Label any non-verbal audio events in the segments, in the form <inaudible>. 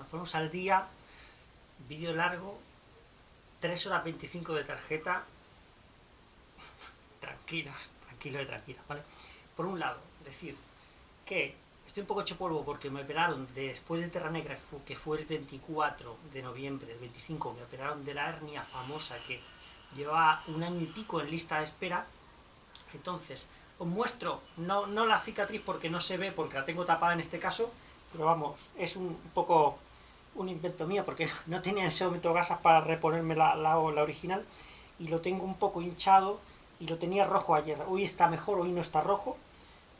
nos ponemos al día, vídeo largo, 3 horas 25 de tarjeta, <laughs> tranquilos, tranquilos y tranquilas, ¿vale? Por un lado, decir que estoy un poco hecho polvo porque me operaron después de Terra Negra, que fue el 24 de noviembre, el 25, me operaron de la hernia famosa que llevaba un año y pico en lista de espera, entonces, os muestro, no, no la cicatriz porque no se ve, porque la tengo tapada en este caso, pero vamos, es un poco un invento mío, porque <laughs> no tenía en ese momento gasas para reponerme la, la, original, y lo tengo un poco hinchado, y lo tenía rojo ayer, hoy está mejor, hoy no está rojo,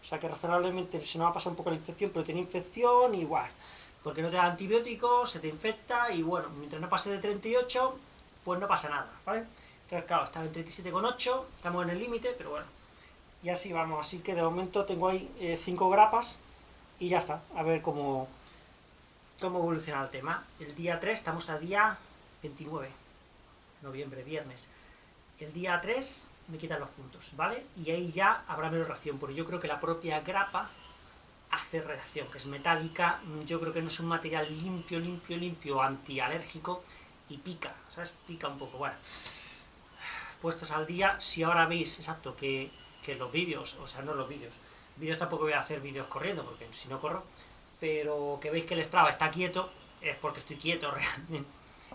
o sea que razonablemente se nos va a pasar un poco la infección, pero tenía infección igual, porque no te da antibióticos, se te infecta, y bueno, mientras no pase de 38, pues no pasa nada, ¿vale? Entonces, claro, estaba en 37,8, estamos en el límite, pero bueno, y así vamos, así que de momento tengo ahí 5 eh, grapas, y ya está, a ver cómo, cómo evoluciona el tema. El día 3, estamos a día 29, noviembre, viernes. El día 3 me quitan los puntos, ¿vale? Y ahí ya habrá menos reacción, porque yo creo que la propia grapa hace reacción, que es metálica, yo creo que no es un material limpio, limpio, limpio, antialérgico, y pica, ¿sabes? Pica un poco, bueno. Puestos al día, si ahora veis, exacto, que, que los vídeos, o sea, no los vídeos, vídeos tampoco voy a hacer vídeos corriendo, porque si no corro, pero que veis que el Strava está quieto, es porque estoy quieto <laughs> realmente.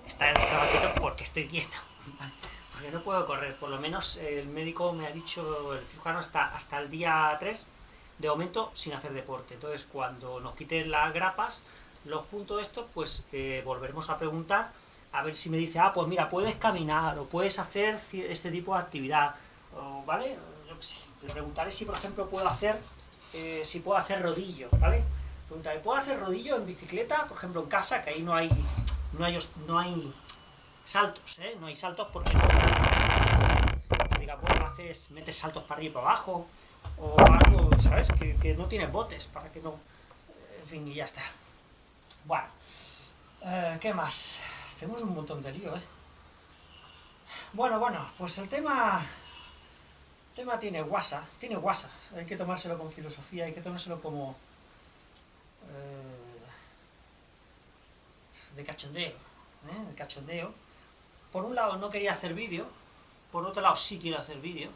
Está el Strava quieto porque estoy quieto, <laughs> porque no puedo correr, por lo menos el médico me ha dicho, el cirujano, hasta, hasta el día 3, de momento sin hacer deporte. Entonces cuando nos quiten las grapas, los puntos estos, pues eh, volveremos a preguntar, a ver si me dice, ah, pues mira, puedes caminar, o puedes hacer este tipo de actividad, ¿vale? Le preguntaré si, por ejemplo, puedo hacer eh, si puedo hacer rodillo, ¿vale? Pregunta, ¿puedo hacer rodillo en bicicleta? Por ejemplo, en casa, que ahí no hay, no hay, no hay saltos, ¿eh? No hay saltos porque diga, pues haces, metes saltos para arriba y para abajo, o algo, ¿sabes? Que, no tienes botes, para que no... En fin, y ya está. Bueno, eh, ¿qué más? Tenemos un montón de lío, ¿eh? Bueno, bueno, pues el tema el tema tiene guasa, tiene guasa, hay que tomárselo con filosofía, hay que tomárselo como... de cachondeo, ¿eh? de cachondeo. Por un lado no quería hacer vídeo, por otro lado sí quiero hacer vídeo,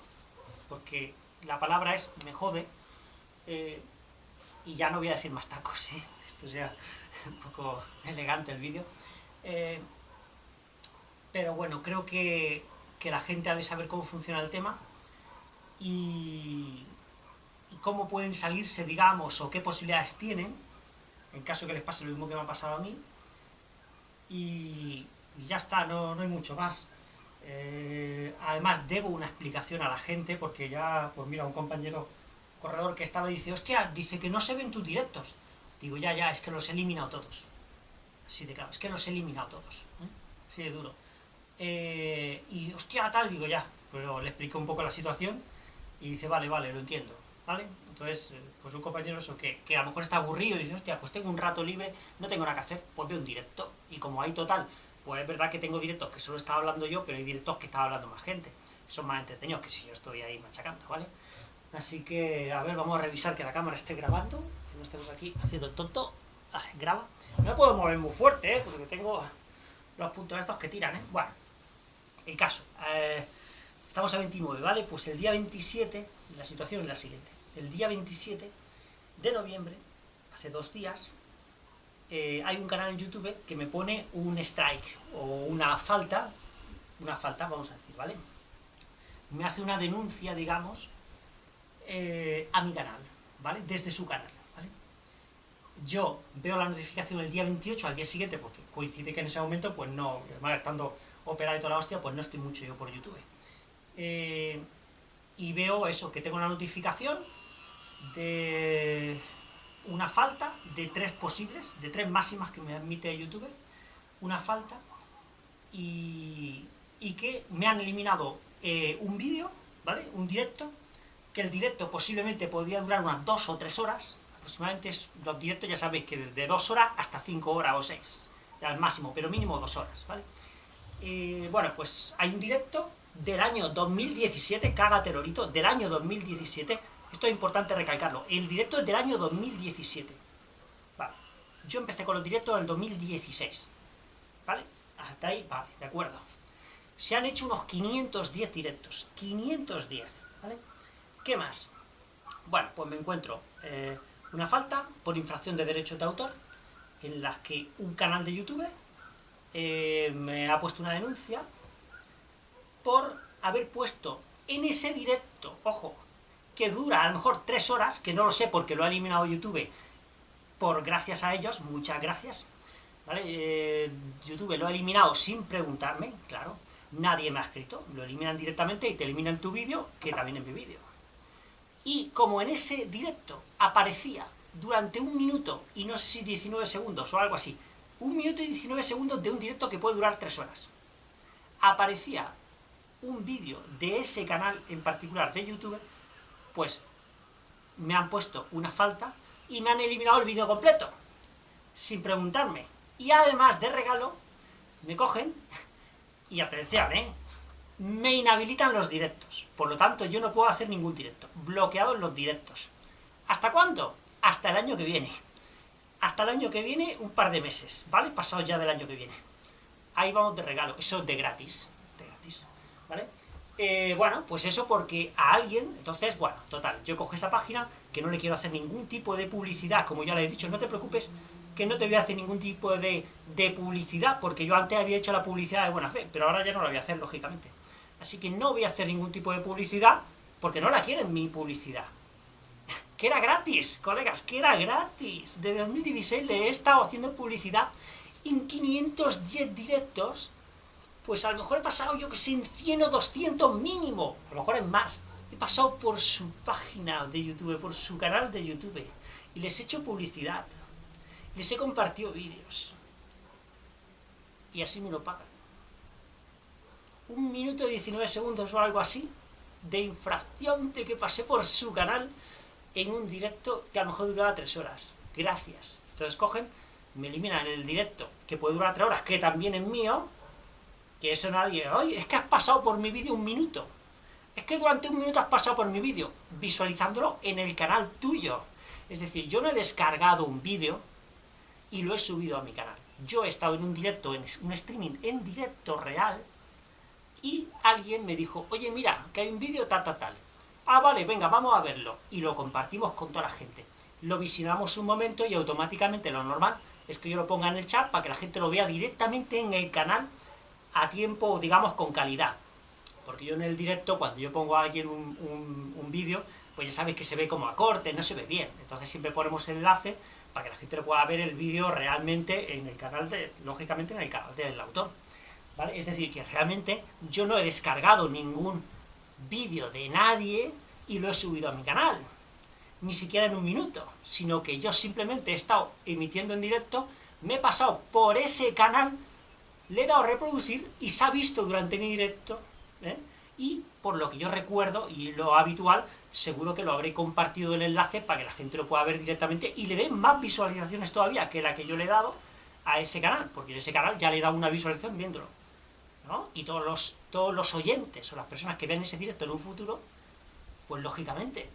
porque la palabra es me jode, eh, y ya no voy a decir más tacos, ¿eh? <laughs> esto sea un poco elegante el vídeo. pero bueno, creo que, que la gente ha de saber cómo funciona el tema, y, cómo pueden salirse, digamos, o qué posibilidades tienen, en caso que les pase lo mismo que me ha pasado a mí, y, ya está, no, hay mucho más. Eh, además, debo una explicación a la gente, porque ya, pues mira, un compañero corredor que estaba dice, hostia, dice que no se ven tus directos. Digo, ya, ya, es que los he eliminado todos. Así de claro, es que los he eliminado todos. ¿eh? Así de duro. Eh, y, hostia, tal, digo, ya. Pero le explico un poco la situación, y dice, vale, vale, lo entiendo, ¿vale? Entonces, eh, pues un compañero eso, que, que a lo mejor está aburrido y dice, hostia, pues tengo un rato libre, no tengo nada que hacer, pues veo un directo. Y como hay total, pues es verdad que tengo directos que solo estaba hablando yo, pero hay directos que estaba hablando más gente, son más entretenidos que si yo estoy ahí machacando, ¿vale? Así que, a ver, vamos a revisar que la cámara esté grabando, que no estemos aquí haciendo el tonto. Vale, graba. No puedo mover muy fuerte, ¿eh? Porque tengo los puntos estos que tiran, ¿eh? Bueno, el caso. Eh, Estamos a 29, ¿vale? Pues el día 27, la situación es la siguiente. El día 27 de noviembre, hace dos días, eh, hay un canal en YouTube que me pone un strike, o una falta, una falta, vamos a decir, ¿vale? Me hace una denuncia, digamos, eh, a mi canal, ¿vale? Desde su canal, ¿vale? Yo veo la notificación el día 28, al día siguiente, porque coincide que en ese momento, pues no, estando operado y toda la hostia, pues no estoy mucho yo por YouTube. Eh, y veo eso, que tengo una notificación de una falta de tres posibles, de tres máximas que me admite YouTube, una falta, y, que me han eliminado eh, un vídeo, ¿vale? Un directo, que el directo posiblemente podría durar unas dos o tres horas, aproximadamente los directos ya sabéis que de dos horas hasta cinco horas o seis, al máximo, pero mínimo dos horas, ¿vale? Eh, bueno, pues hay un directo del año 2017, caga terrorito, del año 2017, esto es importante recalcarlo, el directo es del año 2017, vale, Yo empecé con los directos en el 2016, ¿vale? Hasta ahí, vale, de acuerdo. Se han hecho unos 510 directos, 510, ¿vale? ¿Qué más? Bueno, pues me encuentro eh, una falta por infracción de derechos de autor, en las que un canal de YouTube eh, me ha puesto una denuncia por haber puesto en ese directo, ojo, que dura a lo mejor tres horas, que no lo sé porque lo ha eliminado YouTube, por gracias a ellos, muchas gracias, ¿vale? Eh, YouTube lo ha eliminado sin preguntarme, claro, nadie me ha escrito, lo eliminan directamente y te eliminan tu vídeo, que también es mi vídeo. Y como en ese directo aparecía durante un minuto, y no sé si 19 segundos o algo así, un minuto y 19 segundos de un directo que puede durar tres horas, aparecía un vídeo de ese canal en particular de YouTube, pues me han puesto una falta y me han eliminado el vídeo completo, sin preguntarme. Y además de regalo, me cogen, y atención, ¿eh? me inhabilitan los directos. Por lo tanto, yo no puedo hacer ningún directo. Bloqueados los directos. ¿Hasta cuándo? Hasta el año que viene. Hasta el año que viene, un par de meses, ¿vale? Pasado ya del año que viene. Ahí vamos de regalo. Eso de gratis. De gratis. ¿vale? Eh, bueno, pues eso porque a alguien, entonces, bueno, total, yo cojo esa página, que no le quiero hacer ningún tipo de publicidad, como ya le he dicho, no te preocupes, que no te voy a hacer ningún tipo de, de publicidad, porque yo antes había hecho la publicidad de buena fe, pero ahora ya no la voy a hacer, lógicamente. Así que no voy a hacer ningún tipo de publicidad, porque no la quieren mi publicidad. <laughs> que era gratis, colegas, que era gratis. De 2016 le he estado haciendo publicidad en 510 directos pues a lo mejor he pasado, yo que sé, en 100 o 200 mínimo, a lo mejor es más. He pasado por su página de YouTube, por su canal de YouTube, y les he hecho publicidad, les he compartido vídeos, y así me lo pagan. Un minuto y 19 segundos o algo así, de infracción de que pasé por su canal en un directo que a lo mejor duraba 3 horas. Gracias. Entonces cogen, me eliminan el directo, que puede durar 3 horas, que también es mío, que eso nadie, oye, es que has pasado por mi vídeo un minuto, es que durante un minuto has pasado por mi vídeo, visualizándolo en el canal tuyo. Es decir, yo no he descargado un vídeo y lo he subido a mi canal. Yo he estado en un directo, en un streaming en directo real, y alguien me dijo, oye, mira, que hay un vídeo tal, tal, tal. Ah, vale, venga, vamos a verlo. Y lo compartimos con toda la gente. Lo visionamos un momento y automáticamente lo normal es que yo lo ponga en el chat para que la gente lo vea directamente en el canal a tiempo, digamos, con calidad. Porque yo en el directo, cuando yo pongo a alguien un, un, vídeo, pues ya sabéis que se ve como a corte, no se ve bien. Entonces siempre ponemos enlace para que la gente pueda ver el vídeo realmente en el canal, de, lógicamente en el canal del autor. ¿Vale? Es decir, que realmente yo no he descargado ningún vídeo de nadie y lo he subido a mi canal. Ni siquiera en un minuto, sino que yo simplemente he estado emitiendo en directo, me he pasado por ese canal le he dado a reproducir y se ha visto durante mi directo, ¿eh? y por lo que yo recuerdo, y lo habitual, seguro que lo habré compartido el enlace para que la gente lo pueda ver directamente y le dé más visualizaciones todavía que la que yo le he dado a ese canal, porque en ese canal ya le he dado una visualización viéndolo. Y todos los, todos los oyentes o las personas que vean ese directo en un futuro, pues lógicamente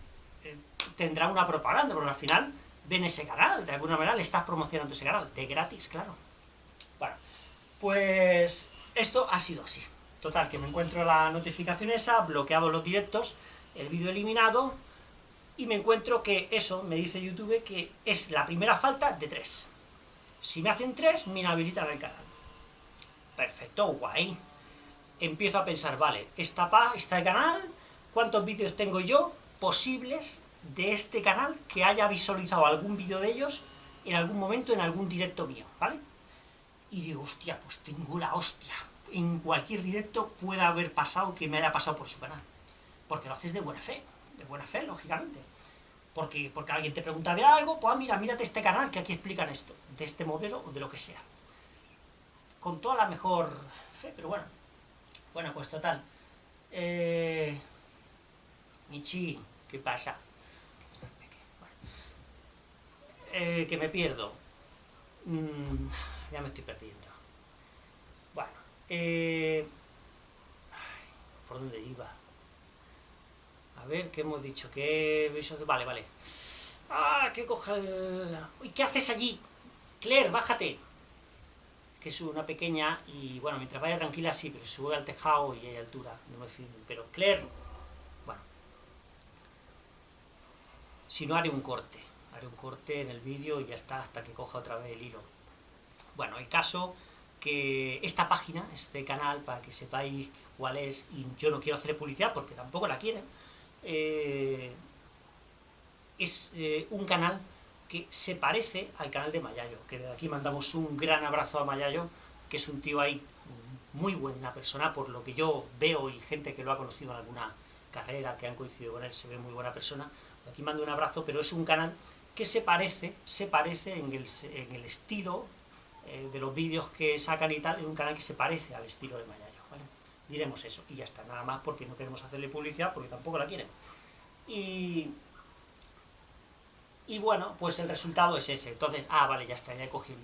eh, tendrán una propaganda, porque al final ven ese canal, de alguna manera le estás promocionando ese canal, de gratis, claro. Bueno, pues esto ha sido así. Total, que me encuentro la notificación esa, bloqueado los directos, el vídeo eliminado, y me encuentro que eso, me dice YouTube, que es la primera falta de tres. Si me hacen tres, me inhabilitan el canal. Perfecto, guay. Empiezo a pensar, vale, esta pa, está el canal, ¿cuántos vídeos tengo yo posibles de este canal que haya visualizado algún vídeo de ellos en algún momento en algún directo mío, ¿vale? Y digo, hostia, pues tengo la hostia. En cualquier directo puede haber pasado que me haya pasado por su canal. Porque lo haces de buena fe, de buena fe, lógicamente. Porque, porque alguien te pregunta de algo, pues mira, mírate este canal que aquí explican esto, de este modelo o de lo que sea. Con toda la mejor fe, pero bueno. Bueno, pues total. Eh, Michi, ¿qué pasa? Eh, que me pierdo. Mm, ya me estoy perdiendo. Bueno, eh, ¿por dónde iba? A ver, ¿qué hemos dicho? ¿Qué Vale, vale. ¡Ah, qué coja el... ¿Y qué haces allí? Claire, bájate. Que es una pequeña y, bueno, mientras vaya tranquila sí, pero se sube al tejado y hay altura, no me. Pero Claire, bueno, si no haré un corte, haré un corte en el vídeo y ya está, hasta que coja otra vez el hilo. Bueno, el caso que esta página, este canal, para que sepáis cuál es, y yo no quiero hacer publicidad porque tampoco la quieren, eh, es eh, un canal que se parece al canal de Mayayo, que de aquí mandamos un gran abrazo a Mayayo, que es un tío ahí muy buena persona, por lo que yo veo y gente que lo ha conocido en alguna carrera, que han coincidido con él, se ve muy buena persona. Aquí mando un abrazo, pero es un canal que se parece, se parece en el, en el estilo eh, de los vídeos que sacan y tal, en un canal que se parece al estilo de Mayayo. Diremos eso, y ya está, nada más porque no queremos hacerle publicidad, porque tampoco la quieren. Y, y bueno, pues el resultado es ese, entonces, ah, vale, ya está, ya he cogido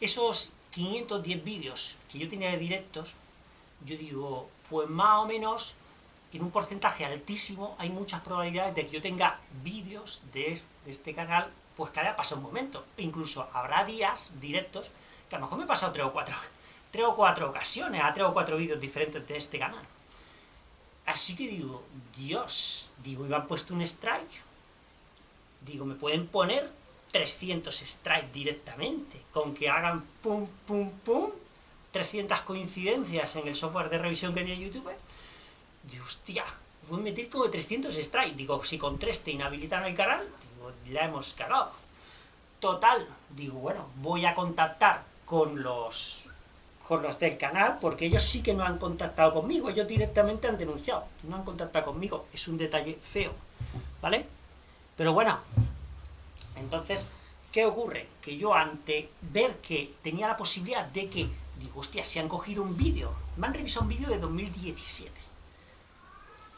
Esos 510 vídeos que yo tenía de directos, yo digo, pues más o menos, en un porcentaje altísimo, hay muchas probabilidades de que yo tenga vídeos de este canal pues haya pasado un momento. incluso habrá días directos que a lo mejor me he pasado tres o cuatro, <laughs> tres o cuatro ocasiones a tres o cuatro vídeos diferentes de este canal. Así que digo, Dios, digo, y me han puesto un strike. Digo, me pueden poner 300 strikes directamente, con que hagan pum, pum, pum, 300 coincidencias en el software de revisión que tiene YouTube. Digo, hostia, voy a meter como 300 strikes. Digo, si con 3 te inhabilitan el canal, la hemos cagado. Total, digo, bueno, voy a contactar con los, con los del canal, porque ellos sí que no han contactado conmigo, ellos directamente han denunciado, no han contactado conmigo, es un detalle feo, ¿vale? Pero bueno, entonces, ¿qué ocurre? Que yo ante ver que tenía la posibilidad de que, digo, hostia, si han cogido un vídeo, me han revisado un vídeo de 2017,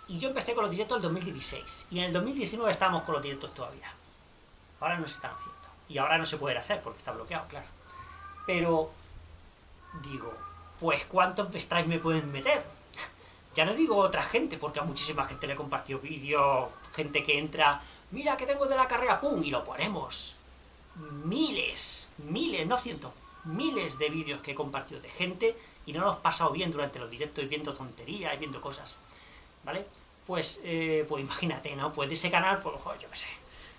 y yo empecé con los directos en el 2016, y en el 2019 estábamos con los directos todavía. Ahora no se están haciendo. Y ahora no se puede hacer porque está bloqueado, claro. Pero, digo, pues ¿cuántos strikes me pueden meter? Ya no digo otra gente, porque a muchísima gente le he compartido vídeos, gente que entra, mira que tengo de la carrera, pum, y lo ponemos. Miles, miles, no cientos, miles de vídeos que he compartido de gente y no los he pasado bien durante los directos y viendo tonterías y viendo cosas, ¿vale? Pues, eh, pues imagínate, ¿no? Pues de ese canal, pues, yo qué sé,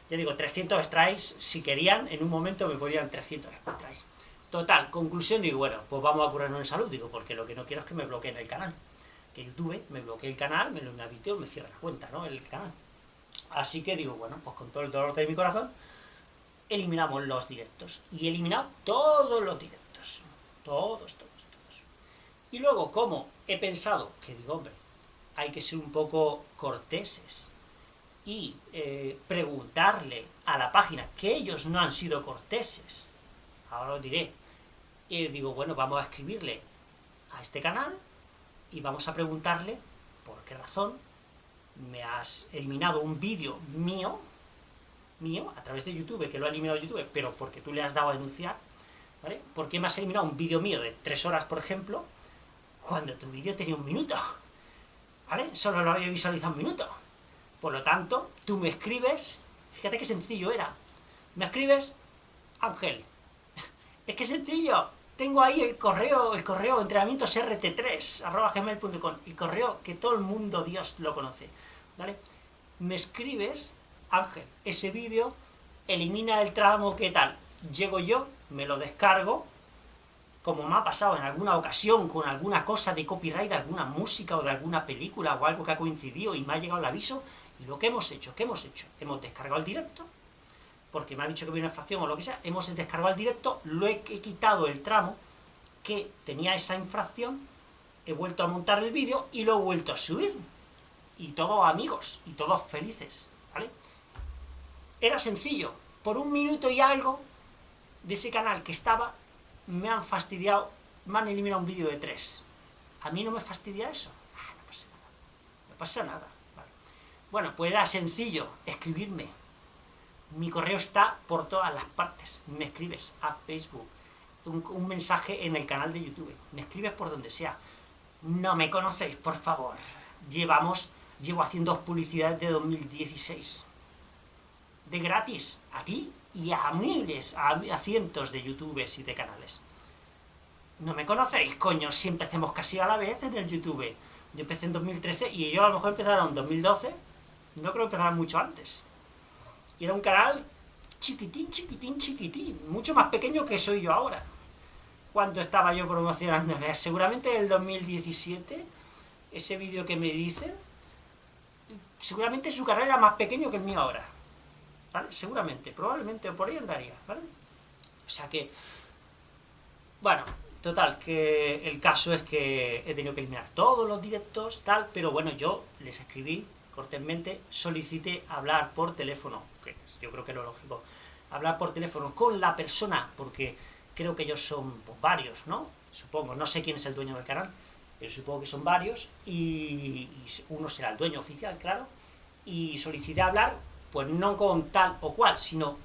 ya digo, 300 strikes, si querían, en un momento me podían 300 strikes. Total, conclusión, digo, bueno, pues vamos a curarnos en salud, digo, porque lo que no quiero es que me bloqueen el canal. Que YouTube me bloquee el canal, me lo inhabite o me cierre la cuenta, ¿no? El canal. Así que digo, bueno, pues con todo el dolor de mi corazón, eliminamos los directos. Y he eliminado todos los directos. Todos, todos, todos. Y luego, como he pensado, que digo, hombre, hay que ser un poco corteses, y eh, preguntarle a la página que ellos no han sido corteses, ahora lo diré, digo, bueno, vamos a escribirle a este canal y vamos a preguntarle por qué razón me has eliminado un vídeo mío, mío, a través de YouTube, que lo ha eliminado YouTube, pero porque tú le has dado a denunciar, ¿vale? ¿Por qué me has eliminado un vídeo mío de tres horas, por ejemplo, cuando tu vídeo tenía un minuto? ¿Vale? Solo lo había visualizado un minuto. Por lo tanto, tú me escribes, fíjate qué sencillo era, me escribes, Ángel, <laughs> es que sencillo, tengo ahí el correo, el correo entrenamientos rt3, arroba gmail.com, el correo que todo el mundo, Dios, lo conoce, ¿vale? Me escribes, Ángel, ese vídeo, elimina el tramo, ¿qué tal? Llego yo, me lo descargo, como me ha pasado en alguna ocasión con alguna cosa de copyright, de alguna música o de alguna película o algo que ha coincidido y me ha llegado el aviso, y lo que hemos hecho, ¿qué hemos hecho? Hemos descargado el directo, porque me ha dicho que viene una infracción o lo que sea, hemos descargado el directo, lo he, quitado el tramo que tenía esa infracción, he vuelto a montar el vídeo y lo he vuelto a subir. Y todos amigos, y todos felices, ¿vale? Era sencillo, por un minuto y algo de ese canal que estaba, me han fastidiado, me han eliminado un vídeo de tres. ¿A mí no me fastidia eso? Ah, no pasa nada, no pasa nada. Bueno, pues era sencillo, escribirme. Mi correo está por todas las partes. Me escribes a Facebook, un, mensaje en el canal de YouTube, me escribes por donde sea. No me conocéis, por favor. Llevamos, llevo haciendo publicidades de 2016. De gratis, a ti, y a miles, a, cientos de youtubers y de canales. ¿No me conocéis, coño? Si empecemos casi a la vez en el YouTube. Yo empecé en 2013 y yo a lo mejor empezaron en 2012. No creo que empezaran mucho antes. Y era un canal chiquitín, chiquitín, chiquitín. Mucho más pequeño que soy yo ahora. Cuando estaba yo promocionándole. Seguramente en el 2017, ese vídeo que me dicen, seguramente su canal era más pequeño que el mío ahora. ¿Vale? Seguramente, probablemente, por ahí andaría, ¿vale? O sea que... Bueno, total, que el caso es que he tenido que eliminar todos los directos, tal, pero bueno, yo les escribí cortésmente, solicité hablar por teléfono, que yo creo que es lo lógico, hablar por teléfono con la persona, porque creo que ellos son pues, varios, ¿no? Supongo, no sé quién es el dueño del canal, pero supongo que son varios, y, uno será el dueño oficial, claro, y solicité hablar, pues no con tal o cual, sino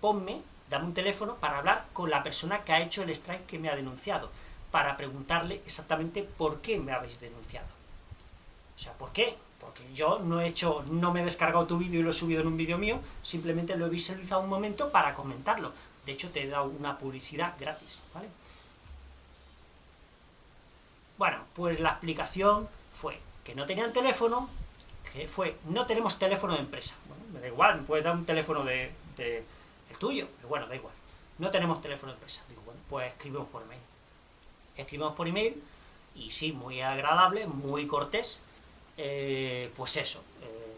ponme, dame un teléfono para hablar con la persona que ha hecho el strike que me ha denunciado, para preguntarle exactamente por qué me habéis denunciado. O sea, ¿por qué? Porque yo no he hecho, no me he descargado tu vídeo y lo he subido en un vídeo mío, simplemente lo he visualizado un momento para comentarlo. De hecho, te he dado una publicidad gratis, ¿vale? Bueno, pues la explicación fue que no tenían teléfono, que fue, no tenemos teléfono de empresa. Bueno, me da igual, me puedes dar un teléfono de, el tuyo, pero bueno, da igual. No tenemos teléfono de empresa. Digo, bueno, pues escribimos por email. Escribimos por email, y sí, muy agradable, muy cortés, eh, pues eso, eh,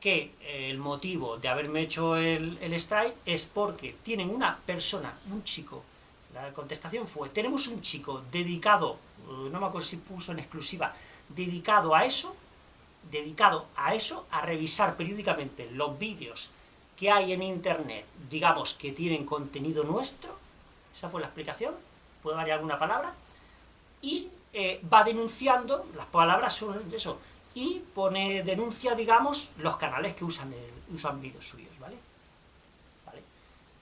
que el motivo de haberme hecho el, el strike es porque tienen una persona, un chico, la contestación fue, tenemos un chico dedicado eh, no me acuerdo si puso en exclusiva, dedicado a eso, dedicado a eso, a revisar periódicamente los vídeos que hay en internet, digamos, que tienen contenido nuestro, esa fue la explicación, puede variar alguna palabra, y eh, va denunciando, las palabras son eso, y pone, denuncia, digamos, los canales que usan, usan vídeos suyos, ¿vale?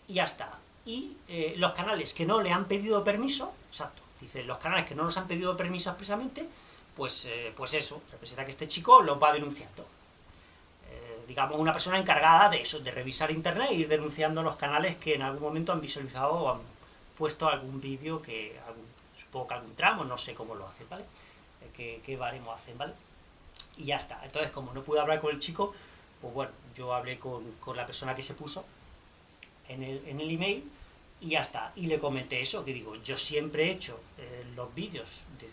Y ya está. Y eh, los canales que no le han pedido permiso, exacto, Dice, los canales que no nos han pedido permiso expresamente, pues, eh, pues eso, representa que este chico lo va denunciando. Digamos, una persona encargada de eso, de revisar internet y ir denunciando los canales que en algún momento han visualizado o han puesto algún vídeo que, supongo que algún tramo, no sé cómo lo hacen, ¿vale? Eh, qué, baremo hacen, ¿vale? Y ya está. Entonces, como no pude hablar con el chico, pues bueno, yo hablé con, con la persona que se puso en el, en el email, y ya está. Y le comenté eso, que digo, yo siempre he hecho eh, los vídeos, de,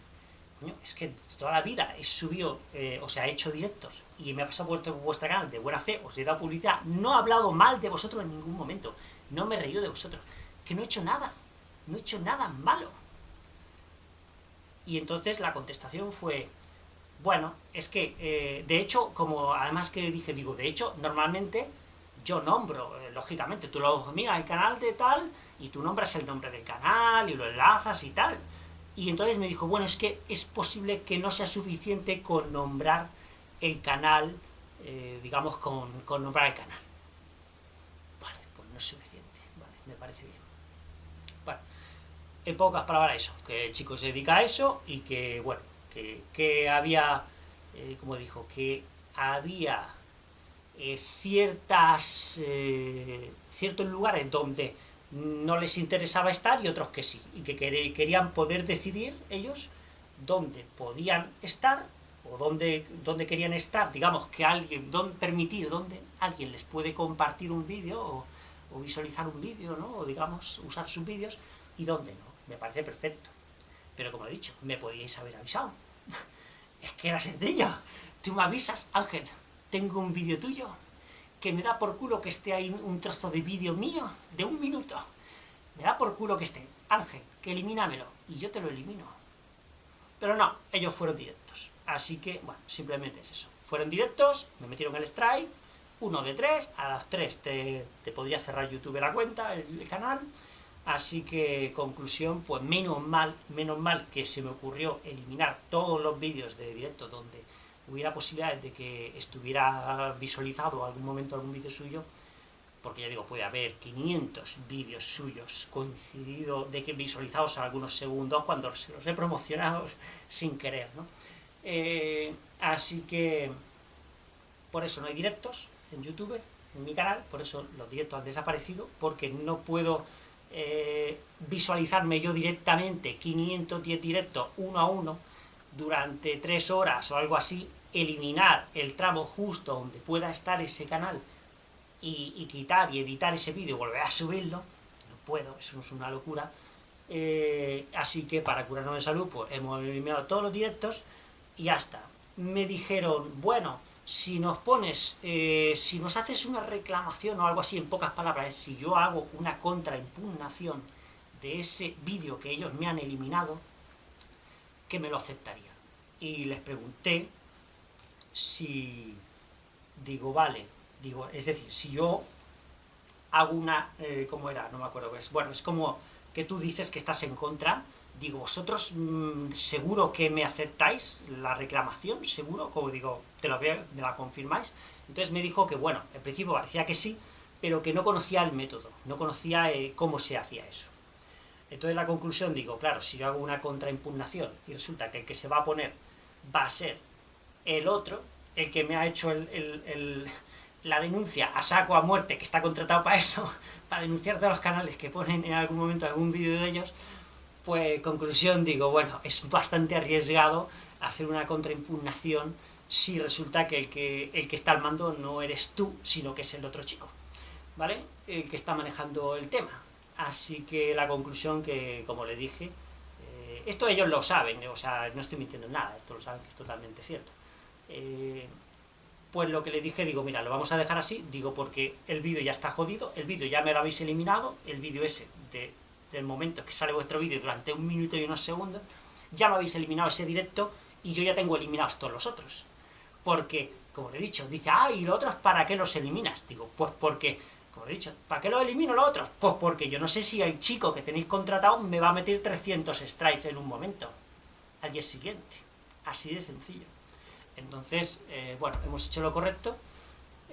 coño, es que toda la vida he subido, eh, o sea, he hecho directos, y me ha pasado por vuestra canal de buena fe, os he dado publicidad, no he hablado mal de vosotros en ningún momento, no me he reído de vosotros, que no he hecho nada, no he hecho nada malo. Y entonces la contestación fue, bueno, es que, eh, de hecho, como además que dije, digo, de hecho, normalmente yo nombro, eh, lógicamente, tú lo miras el canal de tal, y tú nombras el nombre del canal, y lo enlazas y tal. Y entonces me dijo, bueno, es que es posible que no sea suficiente con nombrar el canal, eh, digamos, con, nombrar el canal. Vale, pues no es suficiente, vale, me parece bien. Bueno, en pocas palabras eso, que el chico se dedica a eso, y que, bueno, que, había, eh, como dijo, que había eh, ciertas, eh, ciertos lugares donde no les interesaba estar y otros que sí, y que querían poder decidir ellos dónde podían estar o dónde, dónde querían estar, digamos, que alguien, dónde permitir, dónde alguien les puede compartir un vídeo o, visualizar un vídeo, ¿no? o digamos, usar sus vídeos, y dónde no, me parece perfecto. Pero como he dicho, me podíais haber avisado. es que era sencillo. Tú me avisas, Ángel, tengo un vídeo tuyo, que me da por culo que esté ahí un trozo de vídeo mío, de un minuto. Me da por culo que esté. Ángel, que elimínamelo. Y yo te lo elimino. Pero no, ellos fueron directos. Así que, bueno, simplemente es eso. Fueron directos, me metieron el strike, uno de tres, a las tres te, te podría cerrar YouTube la cuenta, el, canal, así que, conclusión, pues menos mal, menos mal que se me ocurrió eliminar todos los vídeos de directo donde hubiera posibilidades de que estuviera visualizado algún momento algún vídeo suyo, porque ya digo, puede haber 500 vídeos suyos coincidido, de que visualizados a algunos segundos cuando se los he promocionado <laughs> sin querer, ¿no? Eh, así que, por eso no hay directos en YouTube, en mi canal, por eso los directos han desaparecido, porque no puedo eh, visualizarme yo directamente 510 directos uno a uno durante tres horas o algo así, eliminar el tramo justo donde pueda estar ese canal y, quitar y editar ese vídeo y volver a subirlo, no puedo, eso es una locura, eh, así que para curarnos de salud, pues hemos eliminado todos los directos y ya está. Me dijeron, bueno, si nos pones, eh, si nos haces una reclamación o algo así, en pocas palabras, si yo hago una contraimpugnación de ese vídeo que ellos me han eliminado, que me lo aceptarían. Y les pregunté si, digo, vale, digo, es decir, si yo hago una, eh, ¿cómo era? No me acuerdo es, bueno, es como que tú dices que estás en contra, digo, vosotros mm, seguro que me aceptáis la reclamación, seguro, como digo, te lo veo, me la confirmáis, entonces me dijo que, bueno, en principio parecía que sí, pero que no conocía el método, no conocía eh, cómo se hacía eso. Entonces la conclusión, digo, claro, si yo hago una contraimpugnación y resulta que el que se va a poner va a ser el otro, el que me ha hecho el, la denuncia a saco a muerte, que está contratado para eso, <laughs> para denunciar todos los canales que ponen en algún momento algún vídeo de ellos, pues conclusión digo, bueno, es bastante arriesgado hacer una contraimpugnación si resulta que el, que el que está al mando no eres tú, sino que es el otro chico, ¿vale? El que está manejando el tema. Así que la conclusión que, como le dije, eh, esto ellos lo saben, o sea, no estoy mintiendo en nada, esto lo saben que es totalmente cierto. Eh, pues lo que le dije, digo, mira, lo vamos a dejar así, digo, porque el vídeo ya está jodido, el vídeo ya me lo habéis eliminado, el vídeo ese de, del momento que sale vuestro vídeo durante un minuto y unos segundos, ya me habéis eliminado ese directo y yo ya tengo eliminados todos los otros. Porque, como le he dicho, dice, ah, ¿y los otros para qué los eliminas? Digo, pues porque, como he dicho, ¿para qué los elimino los otros? Pues porque yo no sé si el chico que tenéis contratado me va a meter 300 strikes en un momento, al día siguiente. Así de sencillo. Entonces, eh, bueno, hemos hecho lo correcto,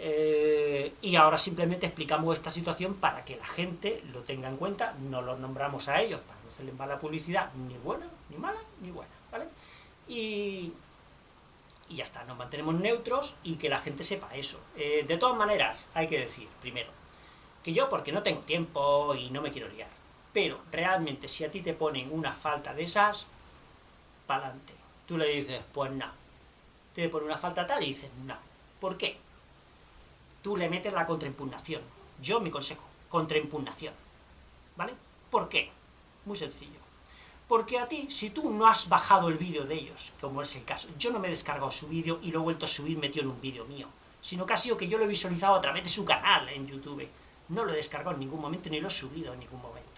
eh, y ahora simplemente explicamos esta situación para que la gente lo tenga en cuenta, no los nombramos a ellos para no hacerles mala publicidad, ni buena, ni mala, ni buena, ¿vale? Y, y ya está, nos mantenemos neutros y que la gente sepa eso. Eh, de todas maneras, hay que decir, primero, que yo porque no tengo tiempo y no me quiero liar, pero realmente si a ti te ponen una falta de esas, pa'lante. Tú le dices, pues no. Te ponen una falta tal y dices, no. ¿Por qué? Tú le metes la contraimpugnación. Yo, mi consejo, contraimpugnación. ¿Vale? ¿Por qué? Muy sencillo. Porque a ti, si tú no has bajado el vídeo de ellos, como es el caso, yo no me he descargado su vídeo y lo he vuelto a subir metido en un vídeo mío, sino que ha sido que yo lo he visualizado a través de su canal en YouTube. No lo he descargado en ningún momento, ni lo he subido en ningún momento.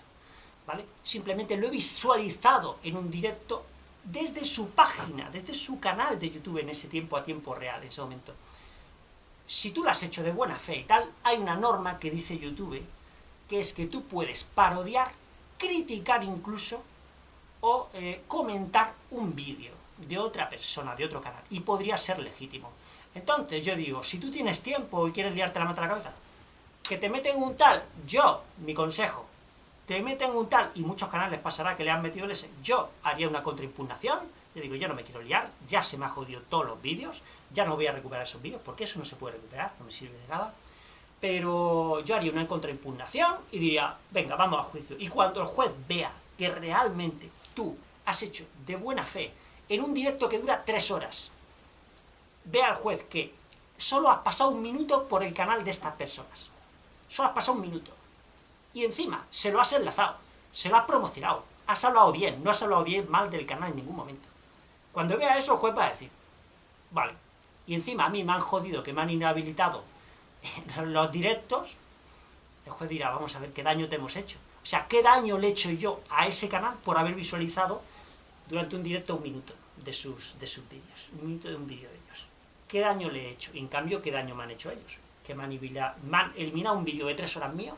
¿Vale? Simplemente lo he visualizado en un directo desde su página, desde su canal de YouTube en ese tiempo a tiempo real, en ese momento. Si tú lo has hecho de buena fe y tal, hay una norma que dice YouTube, que es que tú puedes parodiar, criticar incluso, o eh, comentar un vídeo de otra persona, de otro canal, y podría ser legítimo. Entonces yo digo, si tú tienes tiempo y quieres liarte la mano a la cabeza, que te meten un tal, yo, mi consejo, te meten un tal, y muchos canales pasará que le han metido ese, yo haría una contraimpugnación, yo digo, yo no me quiero liar, ya se me ha jodido todos los vídeos, ya no voy a recuperar esos vídeos, porque eso no se puede recuperar, no me sirve de nada, pero yo haría una contraimpugnación y diría, venga, vamos a juicio. Y cuando el juez vea que realmente tú has hecho de buena fe en un directo que dura tres horas, ve al juez que solo has pasado un minuto por el canal de estas personas. Solo has pasado un minuto. Y encima, se lo has enlazado, se lo has promocionado, has hablado bien, no has hablado bien mal del canal en ningún momento. Cuando vea eso, el juez va a decir, vale, y encima a mí me han jodido, que me han inhabilitado <laughs> los directos, el juez dirá, vamos a ver qué daño te hemos hecho. O sea, ¿qué daño le he hecho yo a ese canal por haber visualizado durante un directo un minuto de sus, de sus vídeos? Un minuto de un vídeo de ellos. ¿Qué daño le he hecho? Y en cambio, ¿qué daño me han hecho ellos? Que me han, eliminado un vídeo de tres horas mío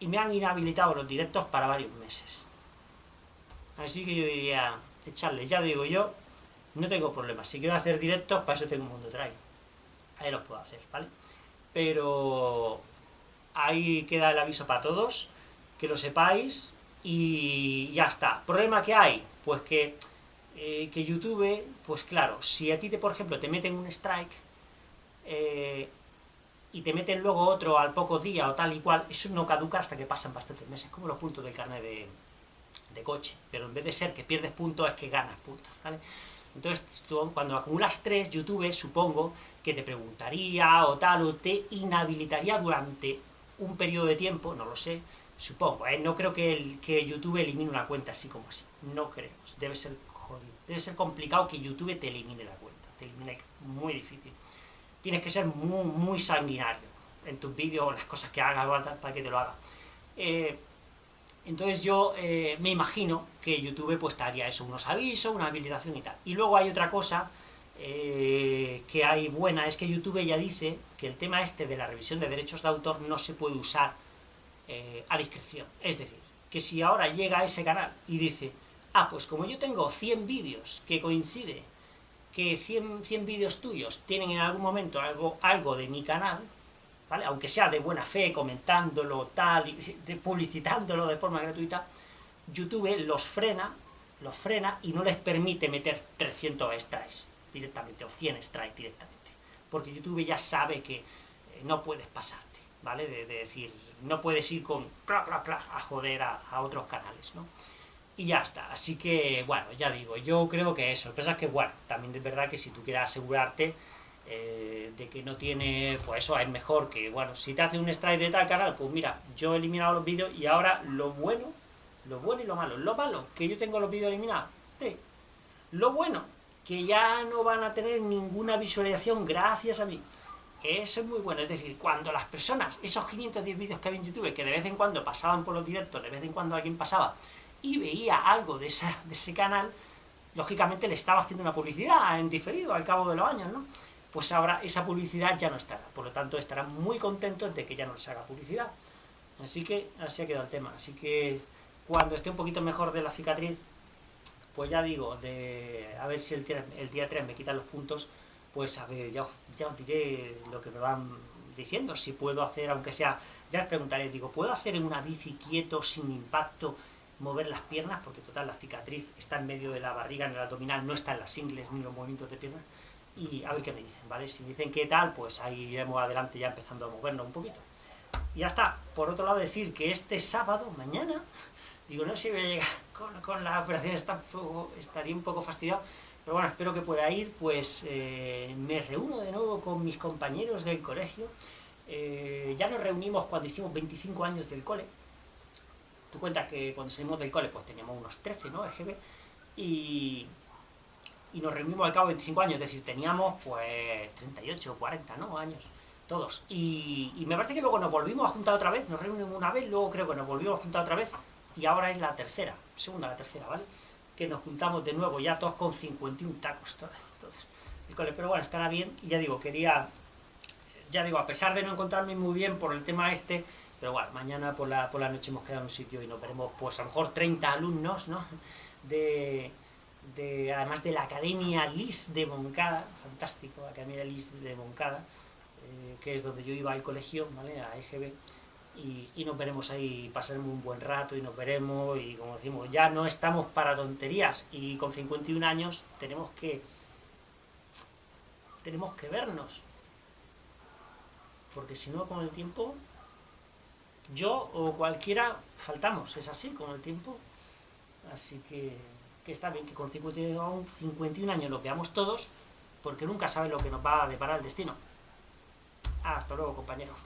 y me han inhabilitado los directos para varios meses. Así que yo diría, echarle, ya digo yo, no tengo problemas. Si quiero hacer directos, para eso tengo un mundo trae. Ahí los puedo hacer, ¿vale? Pero ahí queda el aviso para todos que lo sepáis y ya está. ¿Problema que hay? Pues que, eh, que YouTube, pues claro, si a ti, te, por ejemplo, te meten un strike, eh, y te meten luego otro al poco día o tal y cual, eso no caduca hasta que pasan bastantes meses, como los puntos del carnet de, coche, pero en vez de ser que pierdes puntos es que ganas puntos, ¿vale? Entonces, tú, cuando acumulas tres, YouTube, supongo, que te preguntaría o tal, o te inhabilitaría durante un periodo de tiempo, no lo sé, supongo, ¿eh? no creo que, el, que YouTube elimine una cuenta así como así, no creo, debe ser debe ser complicado que YouTube te elimine la cuenta, muy difícil, tienes que ser muy, muy sanguinario en tus vídeos, las cosas que hagas para que te lo haga. Eh, entonces yo eh, me imagino que YouTube pues te haría eso, unos avisos, una habilitación y tal. Y luego hay otra cosa eh, que hay buena, es que YouTube ya dice que el tema este de la revisión de derechos de autor no se puede usar eh, a discreción. Es decir, que si ahora llega a ese canal y dice, ah, pues como yo tengo 100 vídeos que coincide que 100, 100 vídeos tuyos tienen en algún momento algo, algo de mi canal, aunque sea de buena fe, comentándolo, tal, publicitándolo de forma gratuita, YouTube los frena, los frena y no les permite meter 300 strikes directamente, o 100 strikes directamente, porque YouTube ya sabe que eh, no puedes pasarte, ¿vale? De, decir, no puedes ir con clac, clac, clac, a joder a, otros canales, ¿no? Y ya está, así que, bueno, ya digo, yo creo que eso, pasa es que, bueno, también es verdad que si tú quieres asegurarte eh, de que no tiene, pues eso es mejor que, bueno, si te hace un strike de tal canal, pues mira, yo he eliminado los vídeos y ahora lo bueno, lo bueno y lo malo, lo malo, que yo tengo los vídeos eliminados, lo bueno, que ya no van a tener ninguna visualización gracias a mí, eso es muy bueno, es decir, cuando las personas, esos 510 vídeos que hay en YouTube, que de vez en cuando pasaban por los directos, de vez en cuando alguien pasaba, y veía algo de, esa, de ese canal, lógicamente le estaba haciendo una publicidad en diferido al cabo de los años, ¿no? pues ahora esa publicidad ya no estará. Por lo tanto, estarán muy contentos de que ya no les haga publicidad. Así que, así ha quedado el tema. Así que, cuando esté un poquito mejor de la cicatriz, pues ya digo, de a ver si el, el día 3 me quitan los puntos, pues a ver, ya, ya os diré lo que me van diciendo, si puedo hacer, aunque sea, ya os preguntaré, digo, ¿puedo hacer en una bici quieto, sin impacto, mover las piernas? Porque total, la cicatriz está en medio de la barriga, en el abdominal, no está en las ingles ni los movimientos de piernas y a ver qué me dicen, ¿vale? Si me dicen qué tal, pues ahí iremos adelante ya empezando a movernos un poquito. Y ya está. Por otro lado, decir que este sábado, mañana, <laughs> digo, no sé si voy a llegar con, la operación estaría un poco fastidiado, pero bueno, espero que pueda ir, pues eh, me reúno de nuevo con mis compañeros del colegio, eh, ya nos reunimos cuando hicimos 25 años del cole, tú cuentas que cuando salimos del cole pues teníamos unos 13, ¿no? EGB, y, y nos reunimos al cabo de 25 años, es decir, teníamos pues 38 o 40 ¿no? años, todos. Y, me parece que luego nos volvimos a juntar otra vez, nos reunimos una vez, luego creo que nos volvimos a juntar otra vez, y ahora es la tercera, segunda la tercera, ¿vale? Que nos juntamos de nuevo, ya todos con 51 tacos, todos. Entonces, pero bueno, estará bien, y ya digo, quería, ya digo, a pesar de no encontrarme muy bien por el tema este, pero bueno, mañana por la, por la noche hemos quedado en un sitio y nos veremos, pues a lo mejor 30 alumnos, ¿no? De además de la Academia LIS de Moncada, fantástico, Academia LIS de Moncada, eh, que es donde yo iba al colegio, ¿vale? a EGB, y, nos veremos ahí, pasaremos un buen rato y nos veremos, y como decimos, ya no estamos para tonterías, y con 51 años tenemos que, tenemos que vernos, porque si no con el tiempo, yo o cualquiera faltamos, es así con el tiempo, así que que está bien que con 51, 51 años lo veamos todos, porque nunca sabe lo que nos va a deparar el destino. Hasta luego, compañeros.